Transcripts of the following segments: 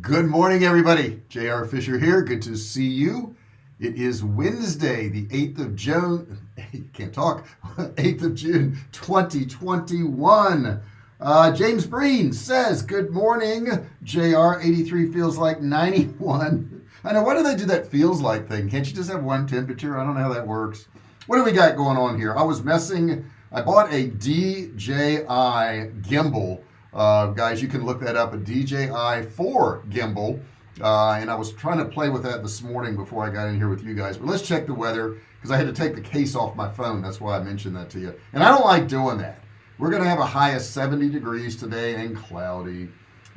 good morning everybody. JR Fisher here. Good to see you. It is Wednesday the 8th of June. Can't talk. 8th of June 2021 uh, James Breen says good morning. JR 83 feels like 91 I know why do they do that feels like thing? Can't you just have one temperature? I don't know how that works. What do we got going on here? I was messing I bought a DJI gimbal uh, guys you can look that up a DJI 4 gimbal. Uh, and I was trying to play with that this morning before I got in here with you guys. But let's check the weather because I had to take the case off my phone. That's why I mentioned that to you. And I don't like doing that. We're gonna have a high of 70 degrees today and cloudy.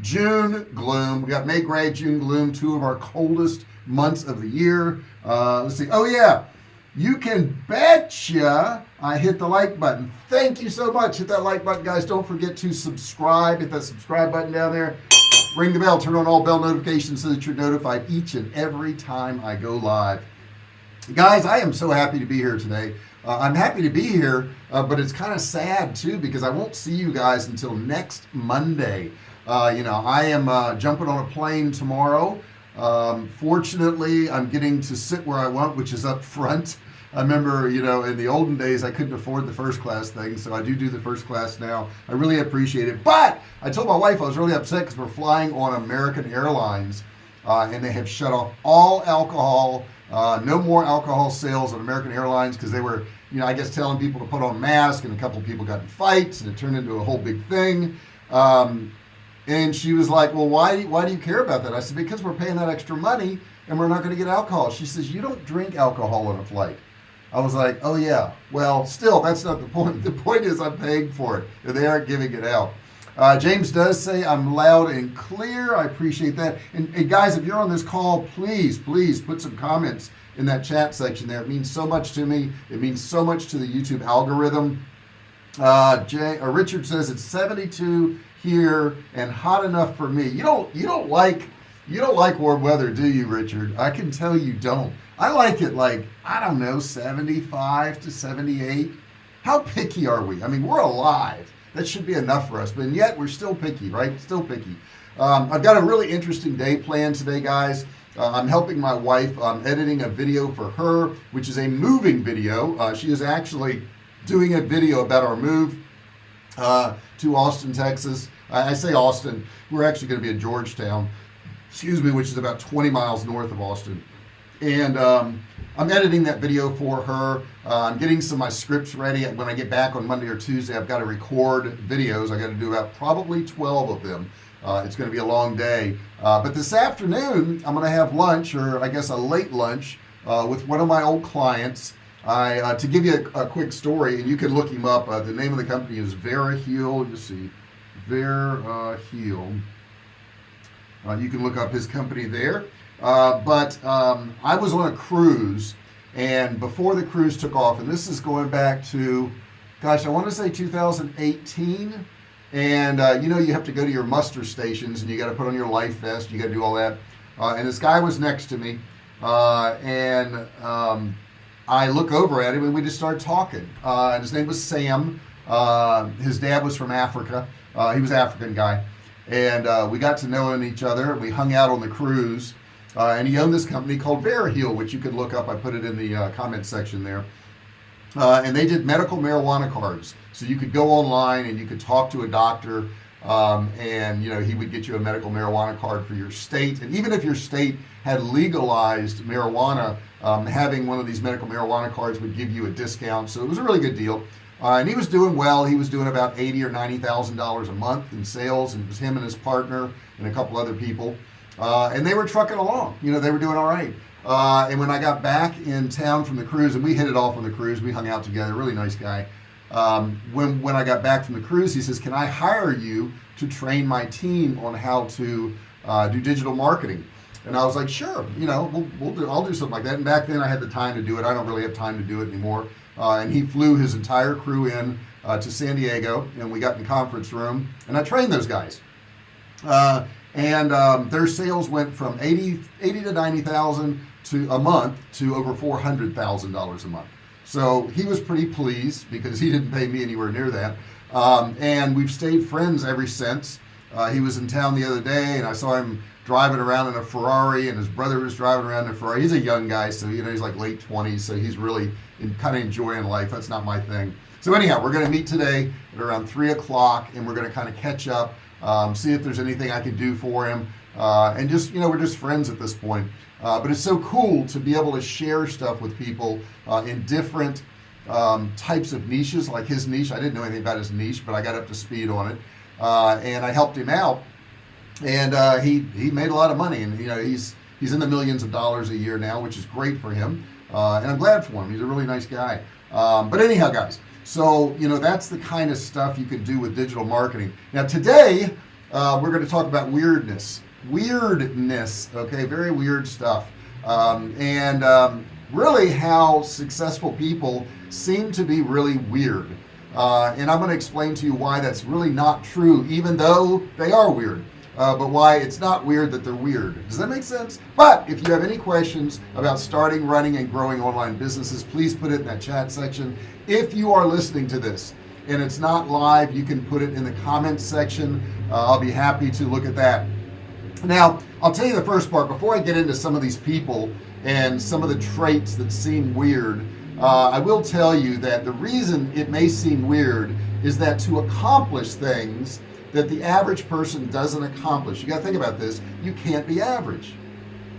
June gloom. We got May gray June gloom two of our coldest months of the year. Uh, let's see. Oh yeah. You can betcha I hit the like button. Thank you so much. Hit that like button guys. Don't forget to subscribe. Hit that subscribe button down there. Ring the bell. Turn on all bell notifications so that you're notified each and every time I go live. Guys I am so happy to be here today. Uh, I'm happy to be here uh, but it's kind of sad too because I won't see you guys until next Monday. Uh, you know I am uh, jumping on a plane tomorrow. Um, fortunately I'm getting to sit where I want which is up front I remember you know in the olden days I couldn't afford the first class thing so I do do the first class now. I really appreciate it. But I told my wife I was really upset because we're flying on American Airlines uh, and they have shut off all alcohol uh, no more alcohol sales on American Airlines because they were you know I guess telling people to put on masks and a couple people got in fights and it turned into a whole big thing. Um, and she was like well why why do you care about that? I said because we're paying that extra money and we're not going to get alcohol. She says you don't drink alcohol on a flight I was like oh yeah. Well still that's not the point. The point is I'm paying for it. And they aren't giving it out. Uh, James does say I'm loud and clear. I appreciate that. And, and, guys if you're on this call please please put some comments in that chat section there. It means so much to me. It means so much to the YouTube algorithm. Uh, Jay uh, Richard says it's 72 here and hot enough for me. You don't you don't like you don't like warm weather do you Richard? I can tell you don't. I like it like I don't know 75 to 78 how picky are we? I mean we're alive. That should be enough for us but yet we're still picky right? Still picky. Um, I've got a really interesting day planned today guys. Uh, I'm helping my wife um, editing a video for her which is a moving video. Uh, she is actually doing a video about our move uh, to Austin Texas. I, I say Austin. We're actually going to be in Georgetown excuse me which is about 20 miles north of Austin. And um, I'm editing that video for her. Uh, I'm getting some of my scripts ready. When I get back on Monday or Tuesday I've got to record videos. I got to do about probably 12 of them. Uh, it's going to be a long day. Uh, but this afternoon I'm gonna have lunch or I guess a late lunch uh, with one of my old clients. I uh, to give you a, a, quick story and you can look him up uh, the name of the company is VeriHeal you see. Vera Heal you can look up his company there. Uh, but um, I was on a cruise and before the cruise took off and this is going back to gosh I want to say 2018 and uh, you know you have to go to your muster stations and you got to put on your life vest you got to do all that. Uh, and this guy was next to me uh, and um, I look over at him and we just started talking. Uh, and his name was Sam. Uh, his dad was from Africa. He was African guy and we got to know each other we hung out on the cruise uh, and he owned this company called VeriHeal which you can look up. I put it in the uh, comment section there. Uh, and they did medical marijuana cards. So you could go online and you could talk to a doctor um, and you know he would get you a medical marijuana card for your state. And even if your state had legalized marijuana um, having one of these medical marijuana cards would give you a discount. So it was a really good deal uh, and he was doing well. He was doing about eighty or ninety thousand dollars a month in sales and it was him and his partner and a couple other people. Uh, and they were trucking along. You know they were doing all right. Uh, and when I got back in town from the cruise and we hit it off on the cruise we hung out together really nice guy. Um, when when I got back from the cruise he says can I hire you to train my team on how to uh, do digital marketing? And I was like sure you know we'll, we'll do I'll do something like that. And back then I had the time to do it. I don't really have time to do it anymore and he flew his entire crew in uh, to San Diego and we got in the conference room and I trained those guys. Uh, and um, their sales went from 80 80 to 90,000 to a month to over $400,000 a month. So he was pretty pleased because he didn't pay me anywhere near that. Um, and we've stayed friends ever since. Uh, he was in town the other day and I saw him driving around in a Ferrari and his brother was driving around in a Ferrari. He's a young guy so you know he's like late 20s so he's really in, kind of enjoying life. That's not my thing. So anyhow we're gonna meet today at around three o'clock and we're gonna kind of catch up um, see if there's anything I can do for him. Uh, and just you know we're just friends at this point. Uh, but it's so cool to be able to share stuff with people uh, in different um, types of niches like his niche. I didn't know anything about his niche but I got up to speed on it. Uh, and I helped him out. And uh, he he made a lot of money and you know he's he's in the millions of dollars a year now which is great for him uh, and I'm glad for him. He's a really nice guy. Um, but anyhow guys so you know that's the kind of stuff you can do with digital marketing. Now today uh, we're going to talk about weirdness. Weirdness okay? Very weird stuff. Um, and um, really how successful people seem to be really weird. Uh, and I'm going to explain to you why that's really not true even though they are weird uh, but why it's not weird that they're weird. Does that make sense? But if you have any questions about starting running and growing online businesses please put it in that chat section. If you are listening to this and it's not live you can put it in the comments section. Uh, I'll be happy to look at that. Now I'll tell you the first part. Before I get into some of these people and some of the traits that seem weird uh, I will tell you that the reason it may seem weird is that to accomplish things that the average person doesn't accomplish. You got to think about this. You can't be average.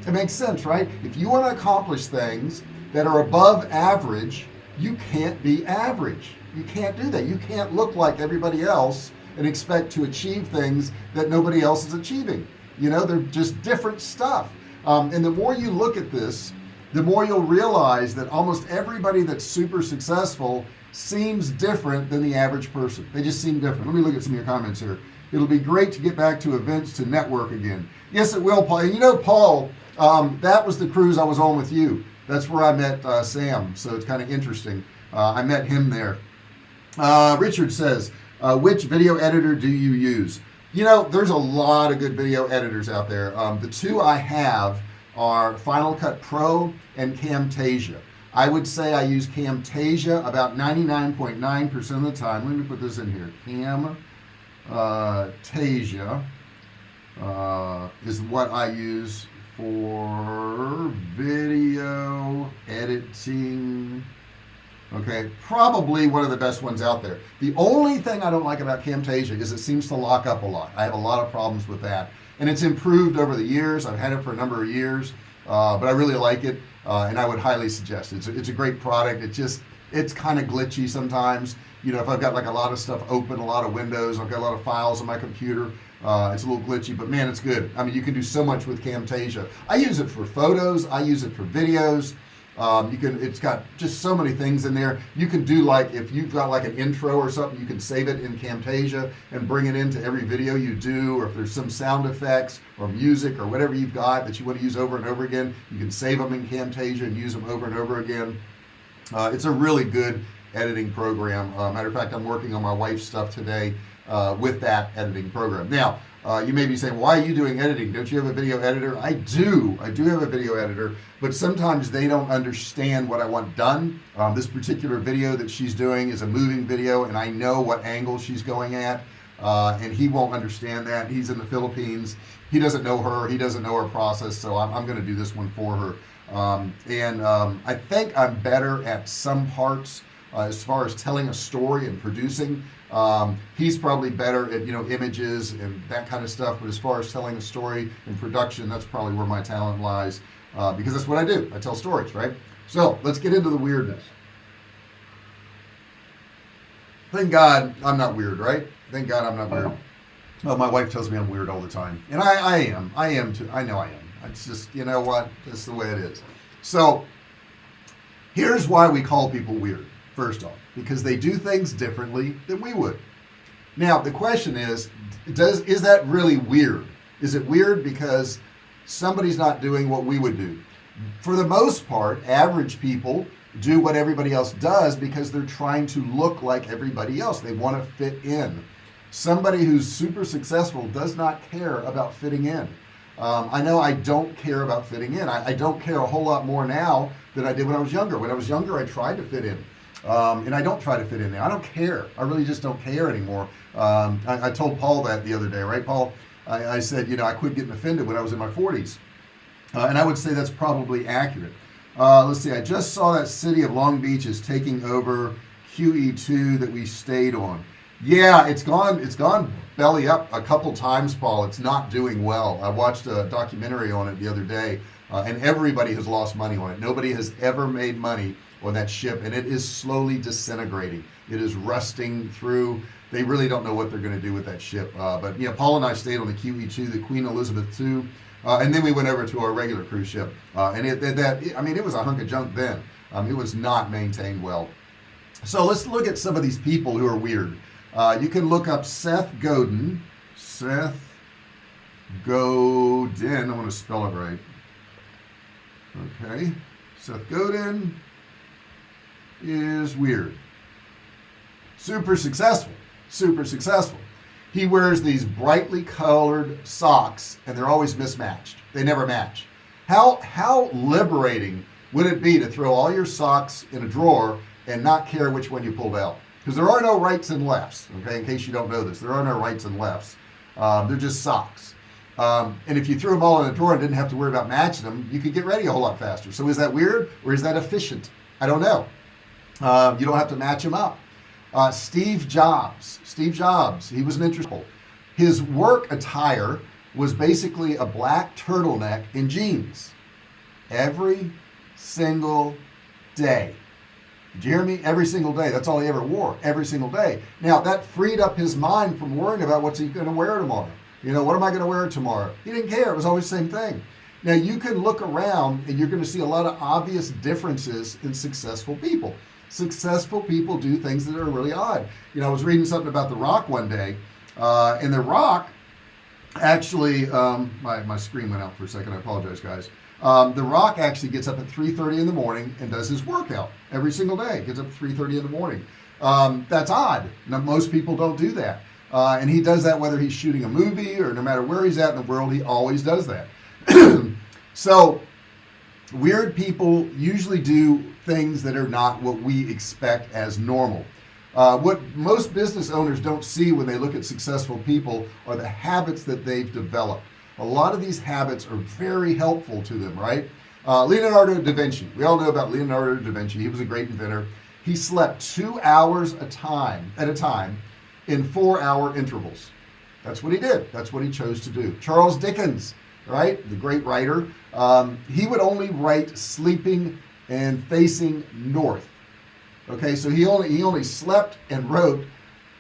It makes sense right? If you want to accomplish things that are above average you can't be average. You can't do that. You can't look like everybody else and expect to achieve things that nobody else is achieving. You know they're just different stuff. Um, and the more you look at this the more you'll realize that almost everybody that's super successful seems different than the average person. They just seem different. Let me look at some of your comments here. It'll be great to get back to events to network again. Yes it will Paul. And you know Paul um, that was the cruise I was on with you. That's where I met uh, Sam. So it's kind of interesting. Uh, I met him there. Uh, Richard says uh, which video editor do you use? You know there's a lot of good video editors out there. Um, the two I have are Final Cut Pro and Camtasia I would say I use Camtasia about 99.9% .9 of the time. Let me put this in here. Cam Tasia uh, is what I use for video editing. Okay probably one of the best ones out there. The only thing I don't like about Camtasia is it seems to lock up a lot. I have a lot of problems with that. And it's improved over the years. I've had it for a number of years uh, but I really like it uh, and I would highly suggest it. it's a, it's a great product. It just it's kind of glitchy sometimes. You know if I've got like a lot of stuff open a lot of windows I've got a lot of files on my computer uh, it's a little glitchy but man it's good. I mean you can do so much with Camtasia. I use it for photos. I use it for videos um, you can it's got just so many things in there. You can do like if you've got like an intro or something you can save it in Camtasia and bring it into every video you do or if there's some sound effects or music or whatever you've got that you want to use over and over again you can save them in Camtasia and use them over and over again. Uh, it's a really good editing program. Uh, matter of fact I'm working on my wife's stuff today uh, with that editing program. Now uh, you may be saying why are you doing editing? Don't you have a video editor? I do. I do have a video editor but sometimes they don't understand what I want done. Um, this particular video that she's doing is a moving video and I know what angle she's going at uh, and he won't understand that. He's in the Philippines. He doesn't know her. He doesn't know her process so I'm, I'm gonna do this one for her. Um, and um, I think I'm better at some parts uh, as far as telling a story and producing um, he's probably better at you know images and that kind of stuff but as far as telling a story and production that's probably where my talent lies uh, because that's what I do. I tell stories right? So let's get into the weirdness. Thank God I'm not weird right? Thank God I'm not weird. Well my wife tells me I'm weird all the time. And I, I am. I am too. I know I am. It's just you know what? That's the way it is. So here's why we call people weird first off because they do things differently than we would. Now the question is does is that really weird? Is it weird because somebody's not doing what we would do? For the most part average people do what everybody else does because they're trying to look like everybody else. They want to fit in. Somebody who's super successful does not care about fitting in. Um, I know I don't care about fitting in. I, I, don't care a whole lot more now than I did when I was younger. When I was younger I tried to fit in um, and I don't try to fit in there. I don't care. I really just don't care anymore. Um, I, I, told Paul that the other day right Paul? I, I, said you know I quit getting offended when I was in my 40s uh, and I would say that's probably accurate. Uh, let's see. I just saw that city of Long Beach is taking over QE2 that we stayed on. Yeah it's gone it's gone belly up a couple times Paul. It's not doing well. I watched a documentary on it the other day uh, and everybody has lost money on it. Nobody has ever made money on that ship and it is slowly disintegrating. It is rusting through. They really don't know what they're going to do with that ship uh, but yeah Paul and I stayed on the QE2 the Queen Elizabeth II uh, and then we went over to our regular cruise ship uh, and it that I mean it was a hunk of junk then. Um, it was not maintained well. So let's look at some of these people who are weird. Uh, you can look up Seth Godin. Seth Godin I want to spell it right. Okay Seth Godin is weird. Super successful. Super successful. He wears these brightly colored socks and they're always mismatched. They never match. How how liberating would it be to throw all your socks in a drawer and not care which one you pulled out because there are no rights and lefts okay in case you don't know this. There are no rights and lefts. Um, they're just socks. Um, and if you threw them all in a drawer and didn't have to worry about matching them you could get ready a whole lot faster. So is that weird or is that efficient? I don't know uh, you don't have to match him up. Uh, Steve Jobs Steve Jobs he was an interesting his work attire was basically a black turtleneck in jeans every single day. Jeremy every single day. That's all he ever wore every single day. Now that freed up his mind from worrying about what's he going to wear tomorrow. You know what am I going to wear tomorrow? He didn't care. It was always the same thing. Now you can look around and you're going to see a lot of obvious differences in successful people successful people do things that are really odd. You know I was reading something about the rock one day uh, and the rock actually um, my, my screen went out for a second I apologize guys. Um, the rock actually gets up at 3:30 in the morning and does his workout every single day. Gets up at 3:30 in the morning. Um, that's odd. Now, most people don't do that. Uh, and he does that whether he's shooting a movie or no matter where he's at in the world he always does that. So weird people usually do things that are not what we expect as normal. Uh, what most business owners don't see when they look at successful people are the habits that they've developed. A lot of these habits are very helpful to them right? Uh, Leonardo da Vinci. We all know about Leonardo da Vinci. He was a great inventor. He slept two hours a time at a time in four hour intervals. That's what he did. That's what he chose to do. Charles Dickens right? The great writer. Um, he would only write sleeping and facing north. Okay so he only he only slept and wrote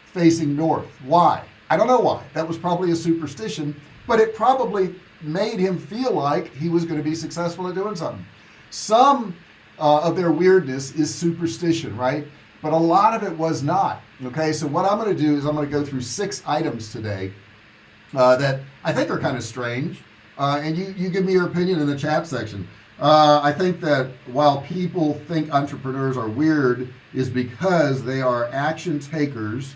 facing north. Why? I don't know why. That was probably a superstition but it probably made him feel like he was going to be successful at doing something. Some uh, of their weirdness is superstition right? But a lot of it was not okay? So what I'm going to do is I'm going to go through six items today uh, that I think are kind of strange uh, and you you give me your opinion in the chat section. Uh, I think that while people think entrepreneurs are weird is because they are action takers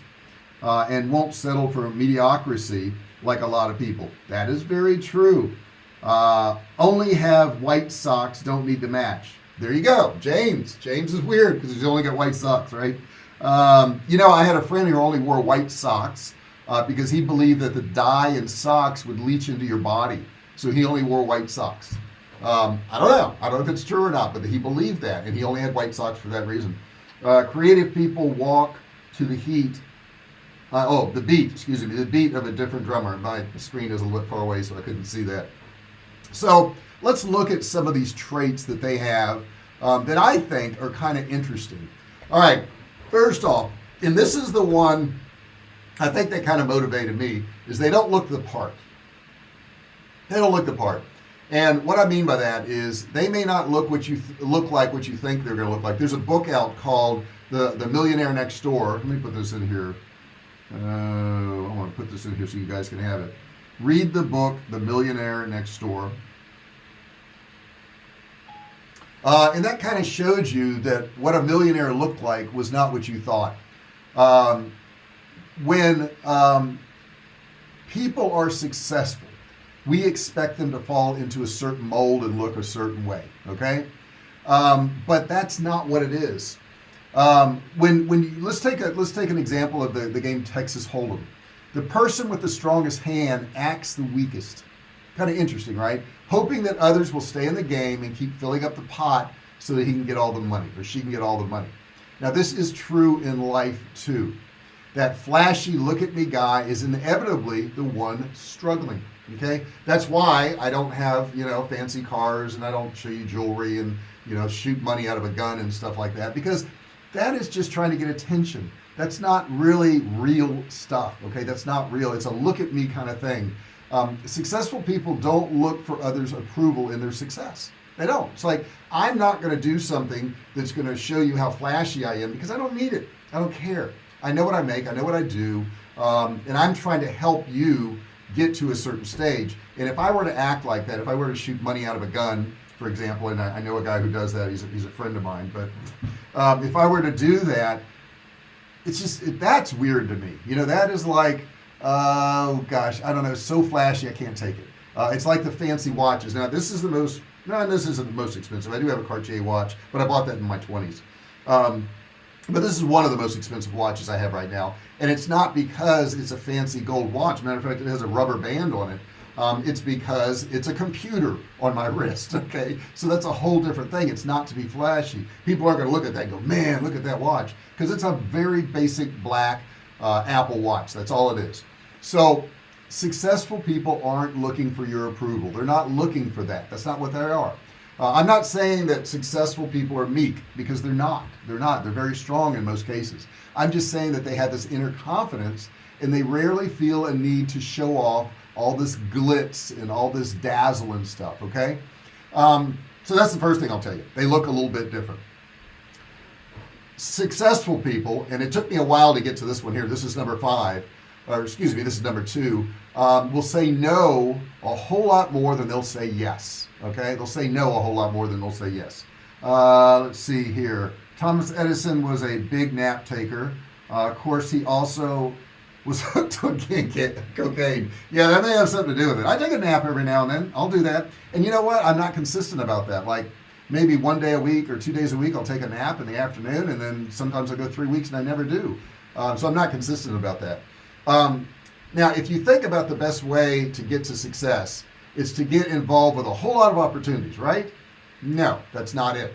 uh, and won't settle for mediocrity like a lot of people. That is very true. Uh, only have white socks don't need to match. There you go. James. James is weird because he's only got white socks right? Um, you know I had a friend who only wore white socks uh, because he believed that the dye in socks would leach into your body so he only wore white socks. Um, I don't know. I don't know if it's true or not but he believed that and he only had white socks for that reason. Uh, creative people walk to the heat uh, oh the beat excuse me the beat of a different drummer. My screen is a little bit far away so I couldn't see that. So let's look at some of these traits that they have um, that I think are kind of interesting. All right first off and this is the one I think that kind of motivated me is they don't look the part they don't look the part. And what I mean by that is they may not look what you look like what you think they're gonna look like. There's a book out called the the millionaire next door. Let me put this in here. Uh, I want to put this in here so you guys can have it. Read the book the millionaire next door. Uh, and that kind of showed you that what a millionaire looked like was not what you thought. Um, when um, people are successful we expect them to fall into a certain mold and look a certain way okay? Um, but that's not what it is. Um, when when you, let's take a let's take an example of the the game Texas Hold'em. The person with the strongest hand acts the weakest. Kind of interesting right? Hoping that others will stay in the game and keep filling up the pot so that he can get all the money or she can get all the money. Now this is true in life too. That flashy look at me guy is inevitably the one struggling okay? That's why I don't have you know fancy cars and I don't show you jewelry and you know shoot money out of a gun and stuff like that because that is just trying to get attention. That's not really real stuff okay? That's not real. It's a look at me kind of thing. Um, successful people don't look for others approval in their success. They don't. It's like I'm not going to do something that's going to show you how flashy I am because I don't need it. I don't care. I know what I make. I know what I do. Um, and I'm trying to help you get to a certain stage. And if I were to act like that if I were to shoot money out of a gun for example and I, I know a guy who does that he's a, he's a friend of mine but um, if I were to do that it's just it, that's weird to me. You know that is like oh gosh I don't know so flashy I can't take it. Uh, it's like the fancy watches. Now this is the most no this isn't the most expensive. I do have a Cartier watch but I bought that in my 20s um, but this is one of the most expensive watches I have right now. And it's not because it's a fancy gold watch. Matter of fact it has a rubber band on it. Um, it's because it's a computer on my wrist okay? So that's a whole different thing. It's not to be flashy. People are going to look at that and go man look at that watch. Because it's a very basic black uh, Apple watch. That's all it is. So successful people aren't looking for your approval. They're not looking for that. That's not what they are uh, I'm not saying that successful people are meek because they're not. They're not. They're very strong in most cases. I'm just saying that they have this inner confidence and they rarely feel a need to show off all this glitz and all this dazzle and stuff okay? Um, so that's the first thing I'll tell you. They look a little bit different. Successful people and it took me a while to get to this one here. This is number five or excuse me this is number two um, will say no a whole lot more than they'll say yes okay they'll say no a whole lot more than they'll say yes. Uh, let's see here. Thomas Edison was a big nap taker. Uh, of course he also was hooked on cocaine. Yeah that may have something to do with it. I take a nap every now and then. I'll do that. And you know what? I'm not consistent about that. Like maybe one day a week or two days a week I'll take a nap in the afternoon and then sometimes I go three weeks and I never do. Um, so I'm not consistent about that. Um, now if you think about the best way to get to success it's to get involved with a whole lot of opportunities right? No that's not it.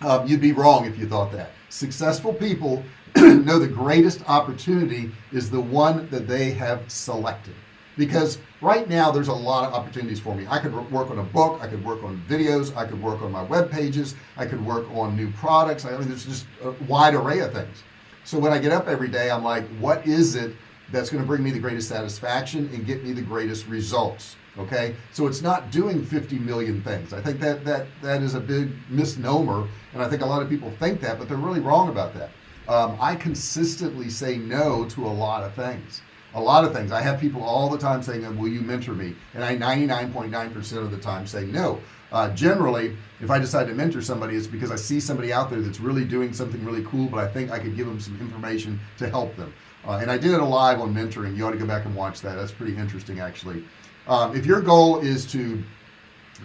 Um, you'd be wrong if you thought that. Successful people know the greatest opportunity is the one that they have selected. Because right now there's a lot of opportunities for me. I could work on a book I could work on videos I could work on my web pages I could work on new products. I mean there's just a wide array of things. So when I get up every day I'm like what is it that's going to bring me the greatest satisfaction and get me the greatest results okay? So it's not doing 50 million things. I think that that that is a big misnomer and I think a lot of people think that but they're really wrong about that. Um, I consistently say no to a lot of things. A lot of things. I have people all the time saying will you mentor me? And I 99.9 percent of the time say no. Uh, generally if I decide to mentor somebody it's because I see somebody out there that's really doing something really cool but I think I could give them some information to help them. Uh, and I did it live on mentoring. You ought to go back and watch that. That's pretty interesting actually um, if your goal is to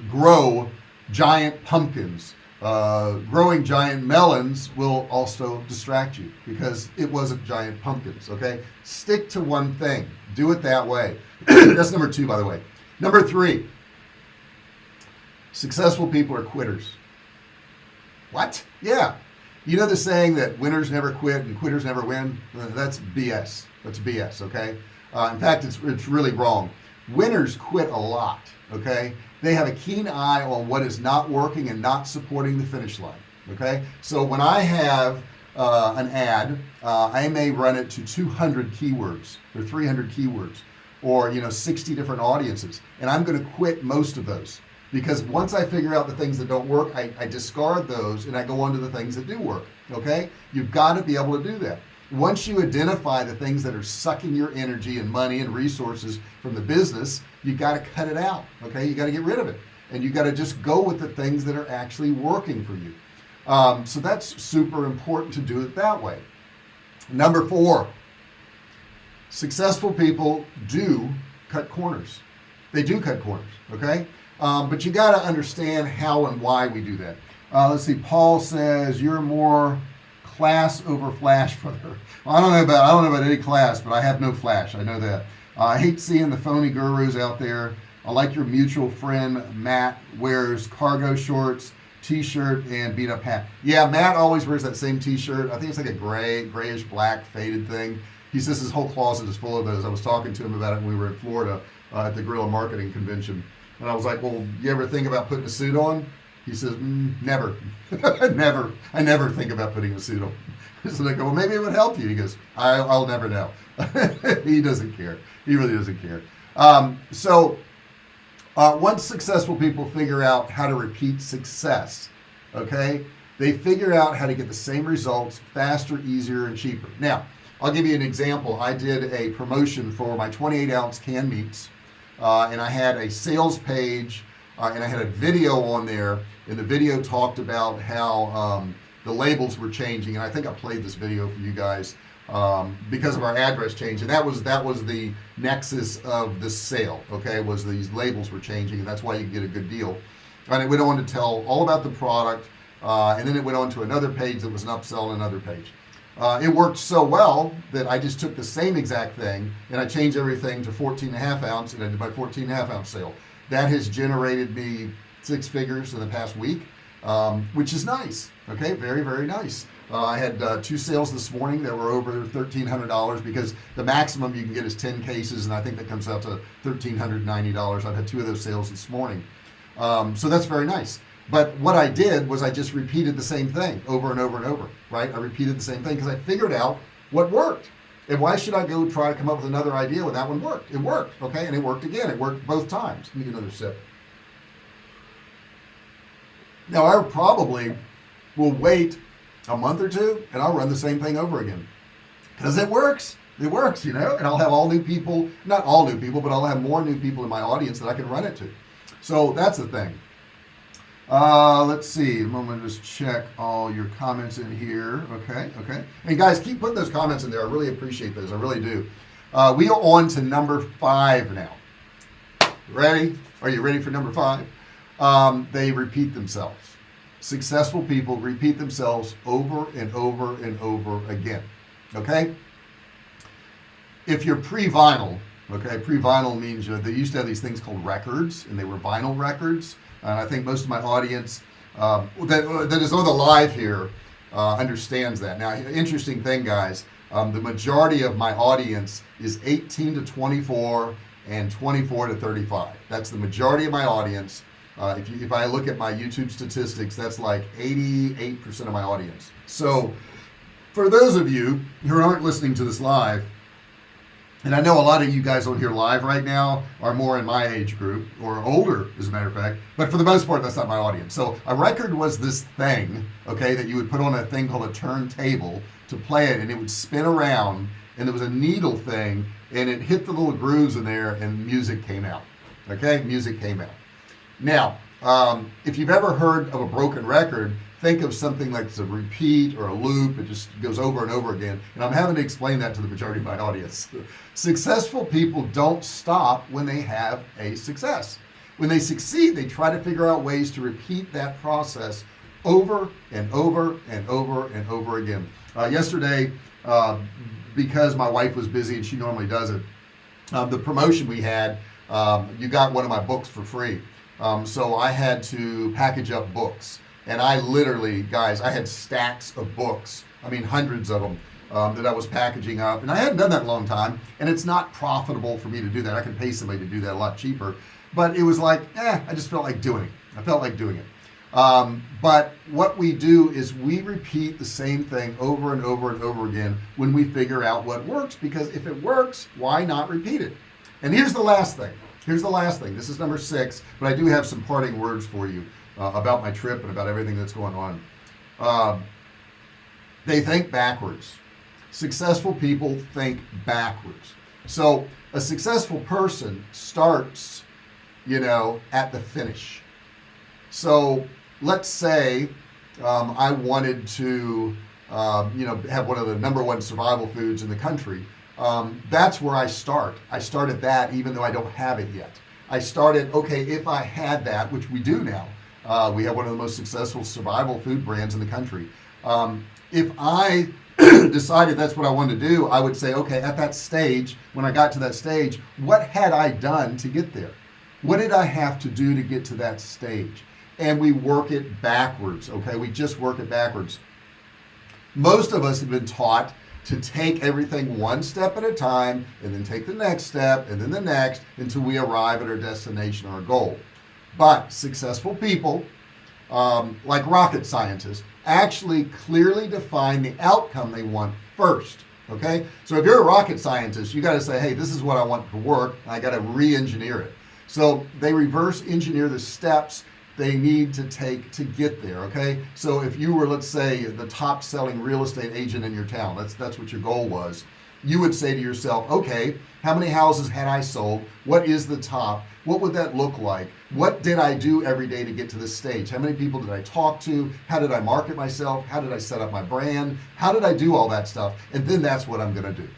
grow giant pumpkins uh, growing giant melons will also distract you because it wasn't giant pumpkins okay? Stick to one thing. Do it that way. That's number two by the way. Number three successful people are quitters. What? Yeah. You know the saying that winners never quit and quitters never win? That's BS that's BS okay? Uh, in fact it's, it's really wrong winners quit a lot okay? They have a keen eye on what is not working and not supporting the finish line okay? So when I have uh, an ad uh, I may run it to 200 keywords or 300 keywords or you know 60 different audiences and I'm going to quit most of those. Because once I figure out the things that don't work I, I discard those and I go on to the things that do work okay? You've got to be able to do that once you identify the things that are sucking your energy and money and resources from the business you got to cut it out okay? You got to get rid of it. And you got to just go with the things that are actually working for you. Um, so that's super important to do it that way. Number four successful people do cut corners. They do cut corners okay? Um, but you got to understand how and why we do that. Uh, let's see Paul says you're more class over flash brother. Well, I don't know about I don't know about any class but I have no flash I know that. Uh, I hate seeing the phony gurus out there. I like your mutual friend Matt wears cargo shorts t-shirt and beat up hat. Yeah Matt always wears that same t-shirt. I think it's like a gray grayish black faded thing. He says his whole closet is full of those. I was talking to him about it when we were in Florida uh, at the Guerrilla Marketing Convention. And I was like well you ever think about putting a suit on he says mm, never. Never. I never think about putting a suit on. So I go well maybe it would help you. He goes I, will never know. He doesn't care. He really doesn't care. Um, so uh, once successful people figure out how to repeat success okay they figure out how to get the same results faster easier and cheaper. Now I'll give you an example. I did a promotion for my 28 ounce canned meats uh, and I had a sales page uh, and I had a video on there and the video talked about how um, the labels were changing and I think I played this video for you guys um, because of our address change and that was that was the nexus of the sale okay was these labels were changing and that's why you get a good deal. And it went on to tell all about the product uh, and then it went on to another page that was an upsell another page. Uh, it worked so well that I just took the same exact thing and I changed everything to 14 and a half ounce and I did my 14 and a half ounce sale that has generated me six figures in the past week um, which is nice okay? Very very nice. Uh, I had uh, two sales this morning that were over $1,300 because the maximum you can get is 10 cases and I think that comes out to $1,390 I've had two of those sales this morning. Um, so that's very nice. But what I did was I just repeated the same thing over and over and over right? I repeated the same thing because I figured out what worked and why should I go try to come up with another idea when that one worked? It worked okay? And it worked again. It worked both times. Let me get another sip. Now I probably will wait a month or two and I'll run the same thing over again. Because it works. It works you know? And I'll have all new people not all new people but I'll have more new people in my audience that I can run it to. So that's the thing uh, let's see I'm gonna just check all your comments in here. Okay okay. And guys keep putting those comments in there. I really appreciate those. I really do. Uh, we are on to number five now. Ready? Are you ready for number five? Um, they repeat themselves. Successful people repeat themselves over and over and over again. Okay? If you're pre-vinyl okay pre-vinyl means you know, they used to have these things called records and they were vinyl records and I think most of my audience um, that, that is on the live here uh, understands that. Now interesting thing guys um, the majority of my audience is 18 to 24 and 24 to 35 that's the majority of my audience. Uh, if, you, if I look at my YouTube statistics that's like 88% of my audience. So for those of you who aren't listening to this live and I know a lot of you guys on here live right now are more in my age group or older as a matter of fact. But for the most part that's not my audience. So a record was this thing okay that you would put on a thing called a turntable to play it and it would spin around and there was a needle thing and it hit the little grooves in there and music came out okay? Music came out. Now um, if you've ever heard of a broken record think of something like a repeat or a loop. It just goes over and over again. And I'm having to explain that to the majority of my audience. Successful people don't stop when they have a success. When they succeed they try to figure out ways to repeat that process over and over and over and over again. Uh, yesterday uh, because my wife was busy and she normally does it um, the promotion we had um, you got one of my books for free um, so I had to package up books. And I literally guys I had stacks of books I mean hundreds of them um, that I was packaging up. And I hadn't done that in a long time. And it's not profitable for me to do that. I can pay somebody to do that a lot cheaper. But it was like eh, I just felt like doing it. I felt like doing it. Um, but what we do is we repeat the same thing over and over and over again when we figure out what works. Because if it works why not repeat it? And here's the last thing here's the last thing. This is number six but I do have some parting words for you uh, about my trip and about everything that's going on. Um, they think backwards. Successful people think backwards. So a successful person starts you know at the finish. So let's say um, I wanted to um, you know have one of the number one survival foods in the country um, that's where I start. I started that even though I don't have it yet. I started okay if I had that which we do now uh, we have one of the most successful survival food brands in the country. Um, if I decided that's what I wanted to do I would say okay at that stage when I got to that stage what had I done to get there? What did I have to do to get to that stage? And we work it backwards okay? We just work it backwards. Most of us have been taught to take everything one step at a time and then take the next step and then the next until we arrive at our destination or our goal. But successful people um, like rocket scientists actually clearly define the outcome they want first okay? So if you're a rocket scientist you got to say hey this is what I want to work I got to re-engineer it. So they reverse engineer the steps they need to take to get there okay? So if you were let's say the top selling real estate agent in your town that's that's what your goal was you would say to yourself okay how many houses had I sold? What is the top? What would that look like? What did I do every day to get to this stage? How many people did I talk to? How did I market myself? How did I set up my brand? How did I do all that stuff? And then that's what I'm gonna do.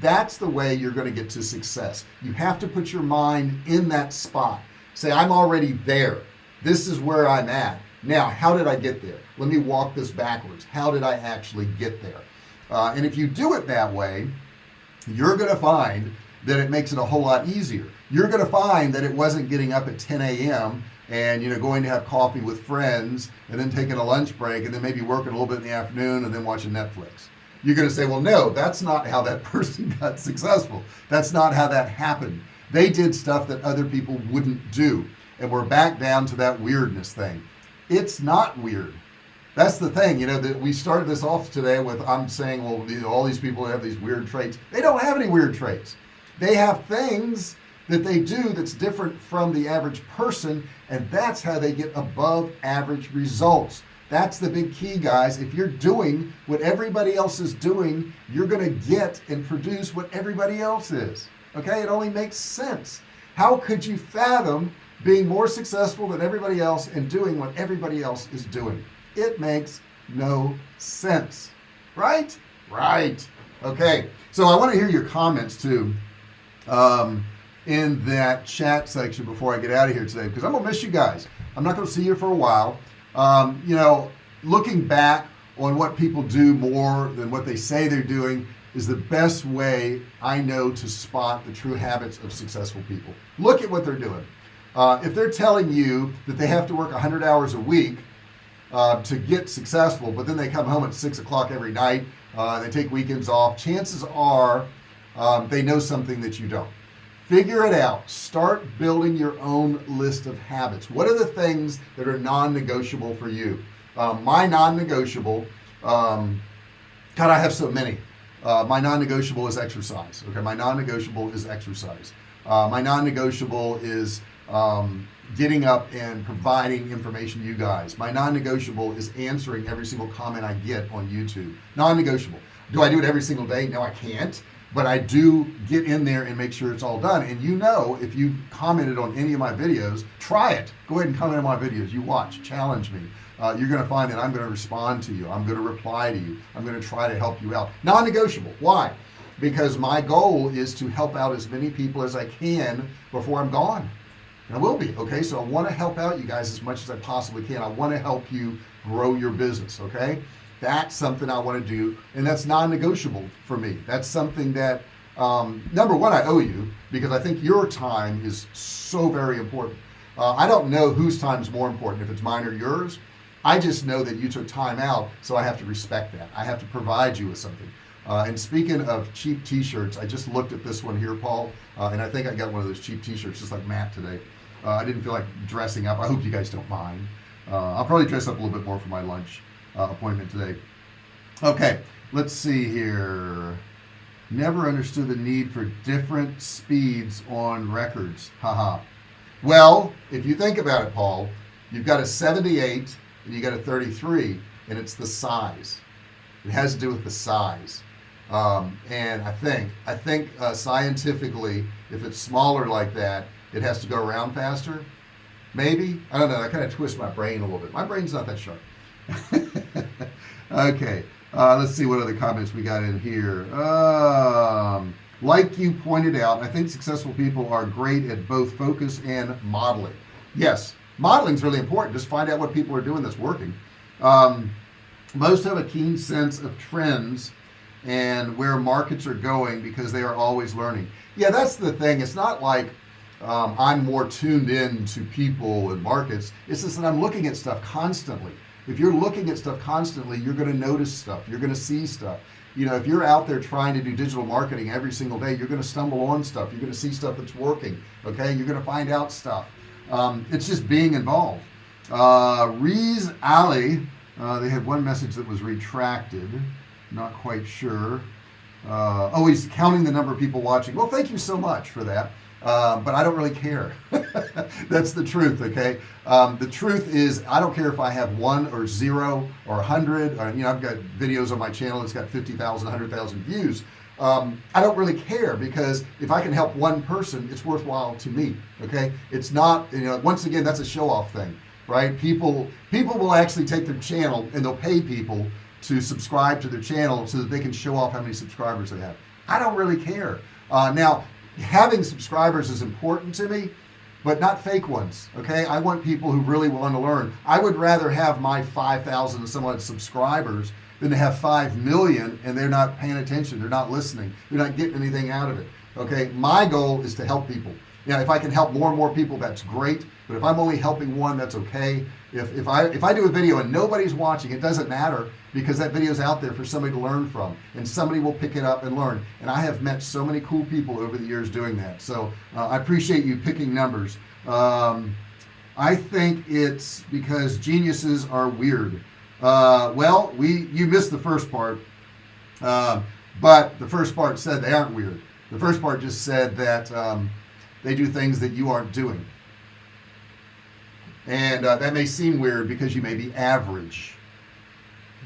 That's the way you're going to get to success. You have to put your mind in that spot. Say I'm already there this is where I'm at. Now how did I get there? Let me walk this backwards. How did I actually get there? Uh, and if you do it that way you're gonna find that it makes it a whole lot easier. You're gonna find that it wasn't getting up at 10 a.m and you know going to have coffee with friends and then taking a lunch break and then maybe working a little bit in the afternoon and then watching Netflix. You're gonna say well no that's not how that person got successful. That's not how that happened. They did stuff that other people wouldn't do and we're back down to that weirdness thing. It's not weird. That's the thing you know that we started this off today with I'm saying well all these people have these weird traits. They don't have any weird traits. They have things that they do that's different from the average person and that's how they get above average results. That's the big key guys. If you're doing what everybody else is doing you're gonna get and produce what everybody else is. Okay? It only makes sense. How could you fathom being more successful than everybody else and doing what everybody else is doing. It makes no sense. Right? Right. Okay. So I want to hear your comments too um, in that chat section before I get out of here today because I'm gonna miss you guys. I'm not gonna see you for a while. Um, you know looking back on what people do more than what they say they're doing is the best way I know to spot the true habits of successful people. Look at what they're doing uh, if they're telling you that they have to work 100 hours a week uh, to get successful but then they come home at six o'clock every night uh, they take weekends off chances are um, they know something that you don't. Figure it out. Start building your own list of habits. What are the things that are non-negotiable for you? Um, my non-negotiable um, God I have so many. Uh, my non-negotiable is exercise okay? My non-negotiable is exercise. Uh, my non-negotiable is um, getting up and providing information to you guys. My non-negotiable is answering every single comment I get on YouTube. Non-negotiable. Do I do it every single day? No I can't. But I do get in there and make sure it's all done. And you know if you commented on any of my videos try it. Go ahead and comment on my videos. You watch. Challenge me. Uh, you're gonna find that I'm gonna respond to you. I'm gonna reply to you. I'm gonna try to help you out. Non-negotiable. Why? Because my goal is to help out as many people as I can before I'm gone and I will be okay? So I want to help out you guys as much as I possibly can. I want to help you grow your business okay? That's something I want to do and that's non-negotiable for me. That's something that um, number one I owe you because I think your time is so very important. Uh, I don't know whose time is more important if it's mine or yours. I just know that you took time out so I have to respect that. I have to provide you with something. Uh, and speaking of cheap t-shirts I just looked at this one here Paul uh, and I think I got one of those cheap t-shirts just like Matt today uh, I didn't feel like dressing up. I hope you guys don't mind. Uh, I'll probably dress up a little bit more for my lunch uh, appointment today. Okay let's see here. Never understood the need for different speeds on records. Haha well if you think about it Paul you've got a 78 and you got a 33 and it's the size. It has to do with the size. Um, and I think I think uh, scientifically if it's smaller like that it has to go around faster? Maybe? I don't know I kind of twist my brain a little bit. My brain's not that sharp. Okay uh, let's see what other comments we got in here. Um, like you pointed out I think successful people are great at both focus and modeling. Yes modeling is really important. Just find out what people are doing that's working. Um, most have a keen sense of trends and where markets are going because they are always learning. Yeah that's the thing. It's not like um, I'm more tuned in to people and markets. It's just that I'm looking at stuff constantly. If you're looking at stuff constantly you're going to notice stuff. You're going to see stuff. You know if you're out there trying to do digital marketing every single day you're going to stumble on stuff. You're going to see stuff that's working okay? You're going to find out stuff. Um, it's just being involved. Uh, Rees Ali uh, they had one message that was retracted. Not quite sure. Uh, oh he's counting the number of people watching. Well thank you so much for that uh, but I don't really care. That's the truth okay? Um, the truth is I don't care if I have one or zero or a hundred or, you know I've got videos on my channel it's got 50,000 100,000 views. Um, I don't really care because if I can help one person it's worthwhile to me okay? It's not you know once again that's a show-off thing right? People people will actually take their channel and they'll pay people to subscribe to their channel so that they can show off how many subscribers they have. I don't really care. Uh, now having subscribers is important to me but not fake ones okay? I want people who really want to learn. I would rather have my 5,000 some odd subscribers than to have 5 million and they're not paying attention they're not listening they're not getting anything out of it okay? My goal is to help people. Now if I can help more and more people that's great but if I'm only helping one that's okay if, if I if I do a video and nobody's watching it doesn't matter because that video is out there for somebody to learn from and somebody will pick it up and learn. And I have met so many cool people over the years doing that. So uh, I appreciate you picking numbers. Um, I think it's because geniuses are weird. Uh, well we you missed the first part. Uh, but the first part said they aren't weird. The first part just said that um, they do things that you aren't doing and uh, that may seem weird because you may be average.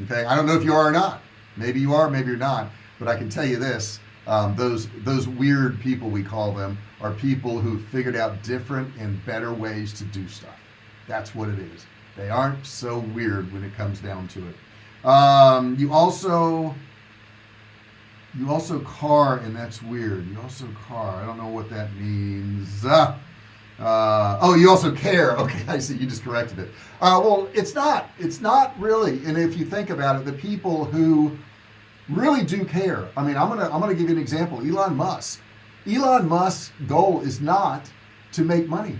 Okay? I don't know if you are or not. Maybe you are maybe you're not. But I can tell you this um, those those weird people we call them are people who figured out different and better ways to do stuff. That's what it is. They aren't so weird when it comes down to it. Um, you also you also car and that's weird. You also car. I don't know what that means. Uh, uh, oh you also care. Okay I see you just corrected it. Uh, well it's not it's not really and if you think about it the people who really do care. I mean I'm gonna I'm gonna give you an example Elon Musk. Elon Musk's goal is not to make money.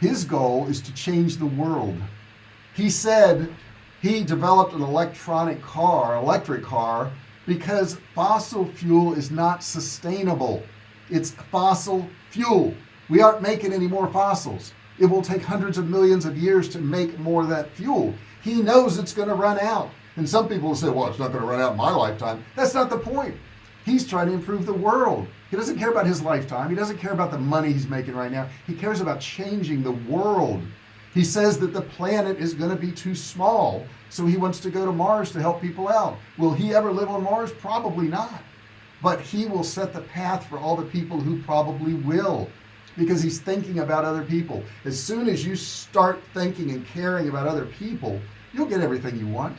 His goal is to change the world. He said he developed an electronic car electric car because fossil fuel is not sustainable. It's fossil fuel we aren't making any more fossils. It will take hundreds of millions of years to make more of that fuel. He knows it's going to run out. And some people say well it's not going to run out in my lifetime. That's not the point. He's trying to improve the world. He doesn't care about his lifetime. He doesn't care about the money he's making right now. He cares about changing the world. He says that the planet is going to be too small so he wants to go to Mars to help people out. Will he ever live on Mars? Probably not. But he will set the path for all the people who probably will because he's thinking about other people. As soon as you start thinking and caring about other people you'll get everything you want.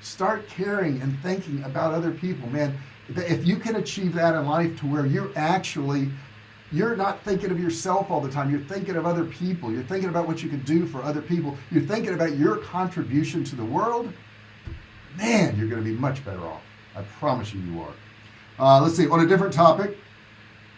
Start caring and thinking about other people man. If you can achieve that in life to where you're actually you're not thinking of yourself all the time. You're thinking of other people. You're thinking about what you can do for other people. You're thinking about your contribution to the world. Man you're going to be much better off. I promise you you are. Uh, let's see on a different topic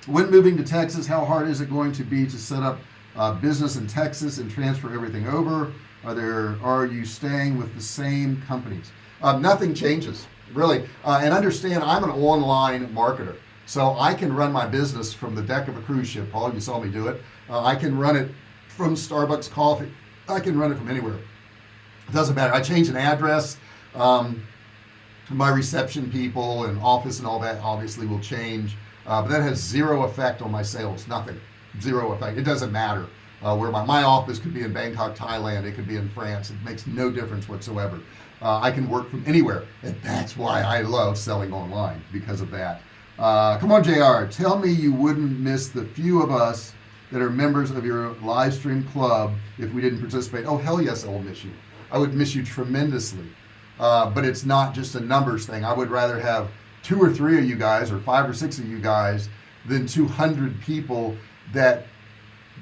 when moving to Texas how hard is it going to be to set up uh, business in Texas and transfer everything over? Are there are you staying with the same companies? Uh, nothing changes really. Uh, and understand I'm an online marketer so I can run my business from the deck of a cruise ship. Paul you saw me do it. Uh, I can run it from Starbucks coffee. I can run it from anywhere. It doesn't matter. I change an address um, my reception people and office and all that obviously will change uh, but that has zero effect on my sales nothing. Zero effect. It doesn't matter uh, where my, my office could be in Bangkok Thailand it could be in France it makes no difference whatsoever. Uh, I can work from anywhere and that's why I love selling online because of that. Uh, come on JR tell me you wouldn't miss the few of us that are members of your live stream club if we didn't participate. Oh hell yes I will miss you. I would miss you tremendously. Uh, but it's not just a numbers thing. I would rather have two or three of you guys or five or six of you guys than 200 people that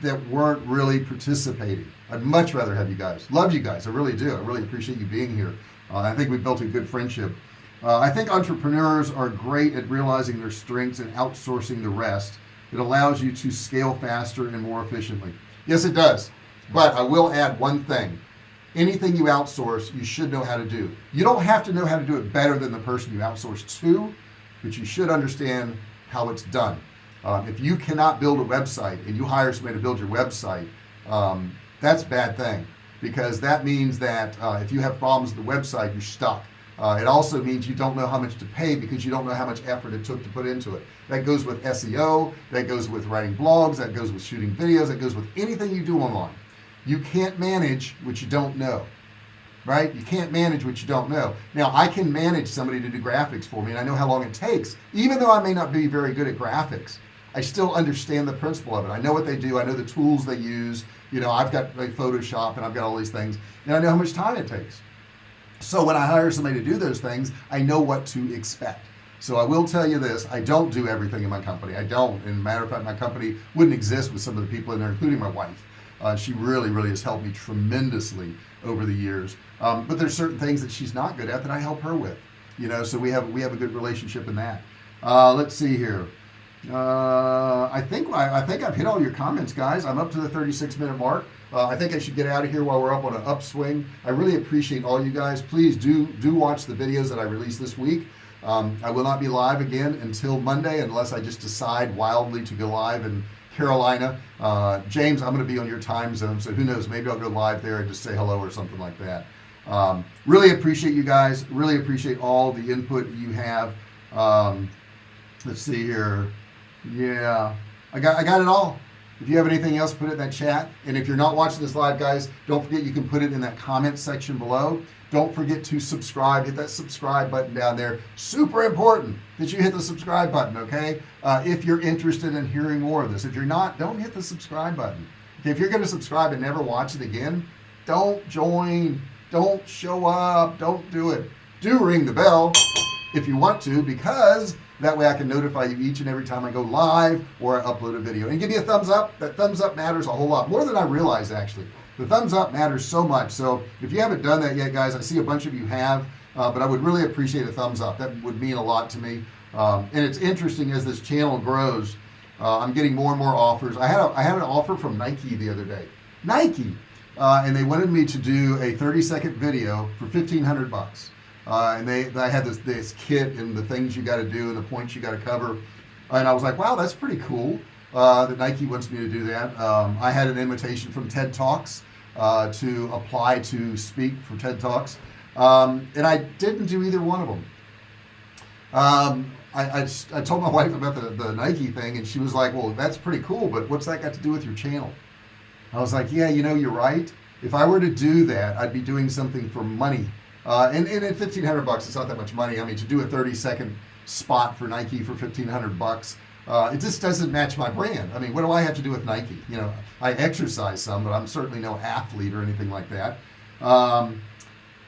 that weren't really participating. I'd much rather have you guys. Love you guys. I really do. I really appreciate you being here. Uh, I think we built a good friendship. Uh, I think entrepreneurs are great at realizing their strengths and outsourcing the rest. It allows you to scale faster and more efficiently. Yes it does. But I will add one thing anything you outsource you should know how to do. You don't have to know how to do it better than the person you outsource to but you should understand how it's done. Um, if you cannot build a website and you hire somebody to build your website um, that's a bad thing because that means that uh, if you have problems with the website you're stuck. Uh, it also means you don't know how much to pay because you don't know how much effort it took to put into it. That goes with SEO that goes with writing blogs that goes with shooting videos that goes with anything you do online you can't manage what you don't know right? You can't manage what you don't know. Now I can manage somebody to do graphics for me and I know how long it takes. Even though I may not be very good at graphics I still understand the principle of it. I know what they do. I know the tools they use. You know I've got like Photoshop and I've got all these things and I know how much time it takes. So when I hire somebody to do those things I know what to expect. So I will tell you this. I don't do everything in my company. I don't. And matter of fact my company wouldn't exist with some of the people in there including my wife uh, she really really has helped me tremendously over the years. Um, but there's certain things that she's not good at that I help her with you know so we have we have a good relationship in that. Uh, let's see here. Uh, I think I, I, think I've hit all your comments guys. I'm up to the 36 minute mark. Uh, I think I should get out of here while we're up on an upswing. I really appreciate all you guys. Please do do watch the videos that I release this week. Um, I will not be live again until Monday unless I just decide wildly to go live in Carolina. Uh, James I'm going to be on your time zone so who knows maybe I'll go live there and just say hello or something like that. Um, really appreciate you guys really appreciate all the input you have. Um, let's see here. Yeah I got I got it all if you have anything else put it in that chat. And if you're not watching this live guys don't forget you can put it in that comment section below. Don't forget to subscribe. Hit that subscribe button down there. Super important that you hit the subscribe button okay? Uh, if you're interested in hearing more of this. If you're not don't hit the subscribe button. Okay if you're going to subscribe and never watch it again don't join. Don't show up. Don't do it. Do ring the bell if you want to because that way I can notify you each and every time I go live or I upload a video. And give me a thumbs up. That thumbs up matters a whole lot more than I realize actually. The thumbs up matters so much. So if you haven't done that yet guys I see a bunch of you have uh, but I would really appreciate a thumbs up. That would mean a lot to me. Um, and it's interesting as this channel grows uh, I'm getting more and more offers. I had a, I had an offer from Nike the other day. Nike uh, and they wanted me to do a 30 second video for 1500 bucks uh, and they, I had this this kit and the things you got to do and the points you got to cover. And I was like wow that's pretty cool uh, that Nike wants me to do that. Um, I had an invitation from TED Talks uh, to apply to speak for TED Talks. Um, and I didn't do either one of them. Um, I, I, I, told my wife about the, the Nike thing and she was like well that's pretty cool but what's that got to do with your channel? I was like yeah you know you're right. If I were to do that I'd be doing something for money uh, and, and at 1500 bucks it's not that much money. I mean to do a 30 second spot for Nike for 1500 bucks uh, it just doesn't match my brand. I mean what do I have to do with Nike? You know I exercise some but I'm certainly no athlete or anything like that. Um,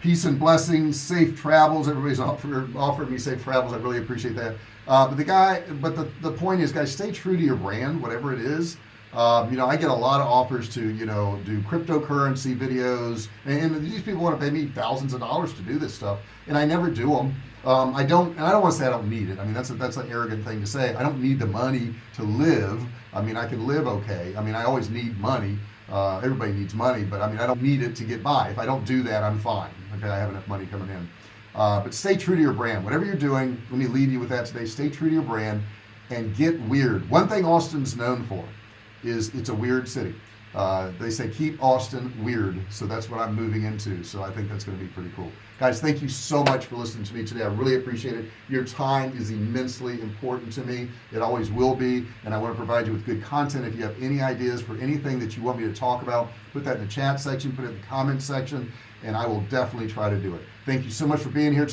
peace and blessings safe travels. Everybody's offered offered me safe travels. I really appreciate that. Uh, but the guy but the, the point is guys stay true to your brand whatever it is um, you know I get a lot of offers to you know do cryptocurrency videos and, these people want to pay me thousands of dollars to do this stuff and I never do them um, I don't and I don't want to say I don't need it. I mean that's a, that's an arrogant thing to say. I don't need the money to live. I mean I can live okay. I mean I always need money. Uh, everybody needs money but I mean I don't need it to get by. If I don't do that I'm fine. Okay I have enough money coming in. Uh, but stay true to your brand. Whatever you're doing let me leave you with that today. Stay true to your brand and get weird. One thing Austin's known for is it's a weird city. Uh, they say keep Austin weird. So that's what I'm moving into. So I think that's going to be pretty cool. Guys thank you so much for listening to me today. I really appreciate it. Your time is immensely important to me. It always will be and I want to provide you with good content. If you have any ideas for anything that you want me to talk about put that in the chat section put it in the comment section and I will definitely try to do it. Thank you so much for being here